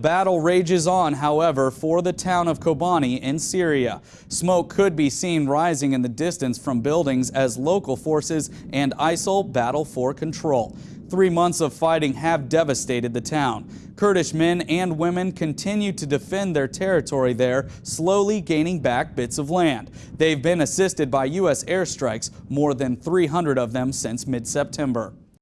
Battle rages on, however, for the town of Kobani in Syria. Smoke could be seen rising in the distance from buildings as local forces and ISIL battle for control. Three months of fighting have devastated the town. Kurdish men and women continue to defend their territory there, slowly gaining back bits of land. They've been assisted by U.S. airstrikes, more than 300 of them since mid-September.